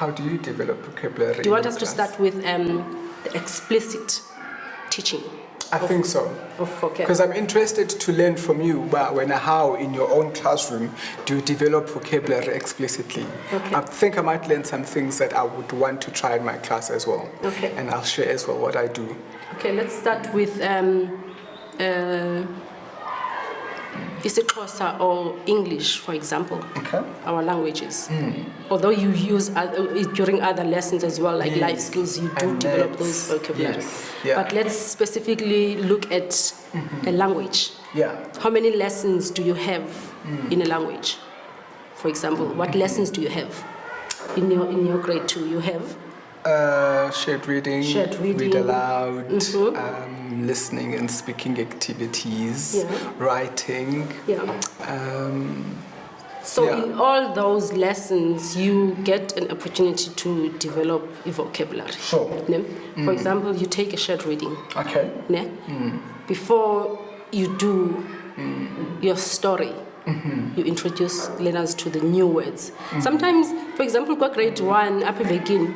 How do you develop vocabulary? Do you want us to start with um, the explicit teaching I think so. of? Because I'm interested to learn from you, but when how in your own classroom do you develop vocabulary explicitly? Okay. I think I might learn some things that I would want to try in my class as well. Okay. And I'll share as well what I do. Okay, let's start with um, uh, isiXhosa or English, for example, Okay. our languages. Mm. Although you use other, uh, during other lessons as well, like life skills, you do And develop those vocabulary. yes, yeah. But let's specifically look at mm-hmm. a language. Yeah. How many lessons do you have mm. in a language? For example, what mm-hmm. lessons do you have in your in your grade two? You have Uh, shared reading, Shared reading. read aloud, Mhm. um, listening and speaking activities, Yeah. writing. yeah. Um, So Yeah. in all those lessons, you get an opportunity to develop a vocabulary. sure. Ne? For example, you take a shared reading. Okay. Ne? Before you do your story, you introduce learners to the new words. Sometimes, for example, kwa grade one, up begin,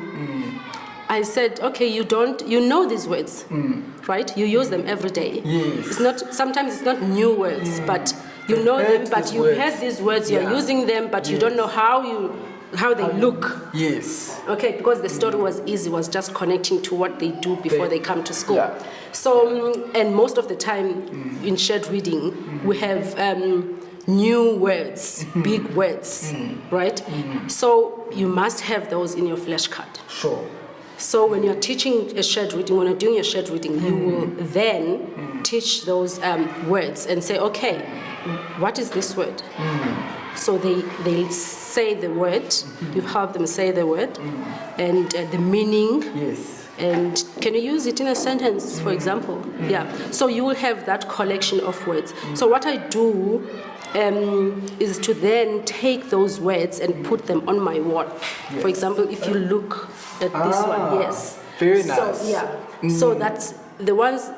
I said, okay, you don't, you know these words, hmm. right? You use them every day. Yes. It's not, sometimes it's not new words, hmm. but you know them, but you words. heard these words, you're using them, but you don't know how you, how they look. Yes. Okay, because the story was easy, was just connecting to what they do before They- they come to school. Yeah. So, um, and most of the time hmm. in shared reading, we have um, new words, big words, right? So you must have those in your flashcard. Sure. So when you're teaching a shared reading, when you're doing your shared reading, you mm. will then mm. teach those um, words and say, okay, what is this word? Mm. So they, they say the word, you mm-hmm. help them say the word, and uh, the meaning, Yes. And can you use it in a sentence, for mm. example? Mm. Yeah. So you will have that collection of words. Mm. So what I do um, is to then take those words and put them on my wall. For example, if you look at this Ah, one, yes. very So, nice. yeah. So that's the ones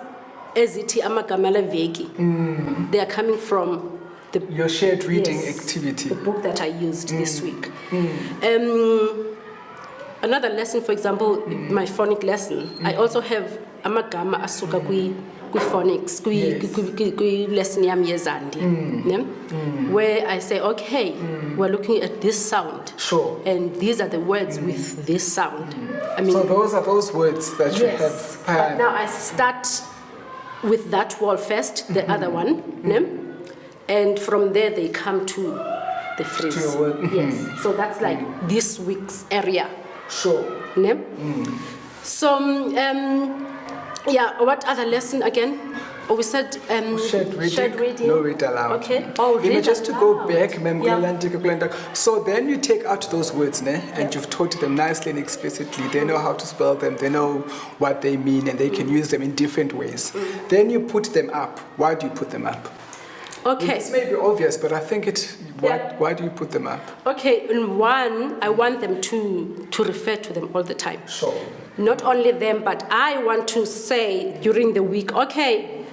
ezithi amagama veki. They are coming from the Your shared reading Yes, activity. The book that I used this week. Um, another lesson, for example, my phonic lesson. I mm. also have amagama asuka kwi kwi phonics kwi Yes. kwi- kwi- kwi lesson yami yezandi. Mm. Mm. Where I say, okay, we're looking at this sound. Sure. And these are the words with this sound. I mean, So those are those words that you yes. have. But now I start with that wall first, the mm-hmm. other one, mm-hmm. ne? and from there they come to the phrase. To your word. Yes. Mm-hmm. So that's like this week's area. Sure. Ne? So, um, yeah, what other lesson again? Oh, we said um, Shared reading, shared reading. no read aloud. Okay. Oh, read just to go back, mem Yeah. so then you take out those words, ne? and you've taught them nicely and explicitly. They know how to spell them, they know what they mean, and they can use them in different ways. Mm. Then you put them up. Why do you put them up? Okay. This may be obvious, but I think it. Why, Yeah. why do you put them up? Okay, in one, I want them to, to refer to them all the time. Sure. Not only them, but I want to say during the week, okay,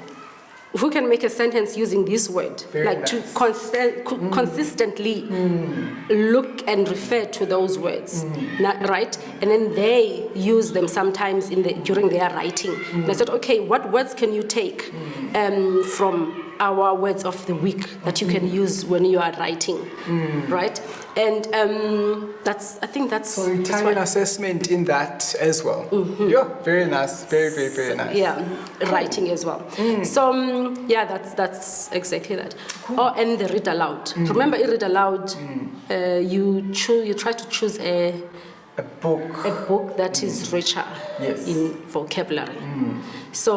who can make a sentence using this word? Very like to nice. Mm. const- co- consistently look and refer to those words, Mm. Right? And then they use them sometimes in the, during their writing. And Mm. I said, okay, what words can you take um, from our words of the week that you can use when you are writing, right? And um, that's, I think that's, Mm. So you that's an assessment in that as well. Yeah, very nice. Very, very, very nice. yeah writing as well so um, yeah that's that's exactly that oh and the read aloud remember in read aloud uh, you choose you try to choose a, A book. a book that is mm. richer Yes. in vocabulary mm. so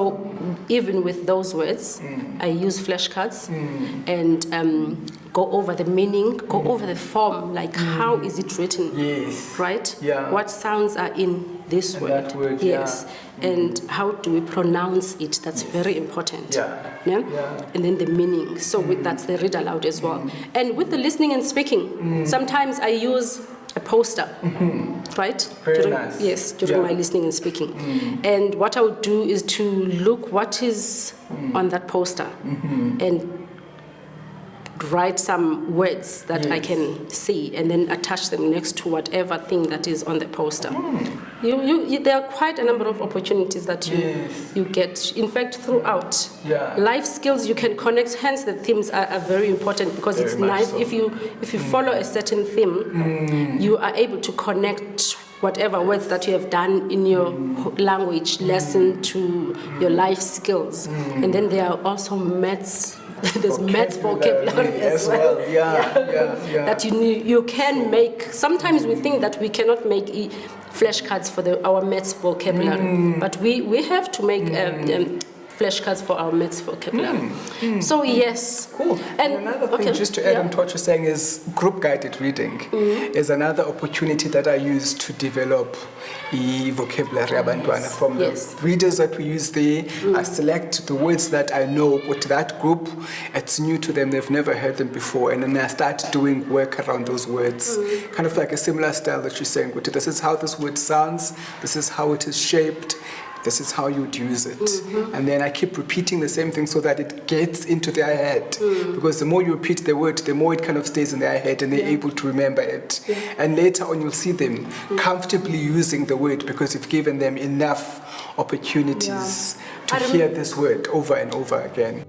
even with those words mm. i use flashcards and um, go over the meaning go over the form like how is it written Yes. right? Yeah. What sounds are in this And word? that word, yeah. yes. And how do we pronounce it? That's very important. Yeah. Yeah? Yeah. And then the meaning. So with, that's the read aloud as well. And with the listening and speaking, sometimes I use a poster, mm-hmm. right? Very during, nice. Yes, during Yeah. my listening and speaking. Mm. And what I would do is to look what is mm. on that poster mm-hmm. and write some words that I can see and then attach them next to whatever thing that is on the poster. You, you, you, there are quite a number of opportunities that you, Yes. you get. In fact, throughout Yeah. life skills, you can connect. Hence, the themes are, are very important because it's Very much nice so. Mm. if you if you follow a certain theme, you are able to connect whatever words that you have done in your Mm. language lesson to your life skills. And then there are also maths. There's maths vocabulary as well. Yeah, yeah, yeah. That you you can make. Sometimes we think that we cannot make e- flashcards for the, our maths vocabulary, Mm. but we, we have to make um, um, flashcards for our maths vocabulary. Mm, mm. So yes. Mm. Cool. And, another thing, okay, just to add yeah. on to what you're saying, is group guided reading mm-hmm. is another opportunity that I use to develop the vocabulary abantwana from Yes. the readers that we use there. Mm. I select the words that I know with that group. It's new to them; they've never heard them before, and then I start doing work around those words, mm-hmm. kind of like a similar style that you're saying. This is how this word sounds. This is how it is shaped. This is how you'd use it. Mm-hmm. And then I keep repeating the same thing so that it gets into their head. Mm. Because the more you repeat the word, the more it kind of stays in their head and they're able to remember it. And later on, you'll see them mm. comfortably using the word because you've given them enough opportunities I to hear this word over and over again.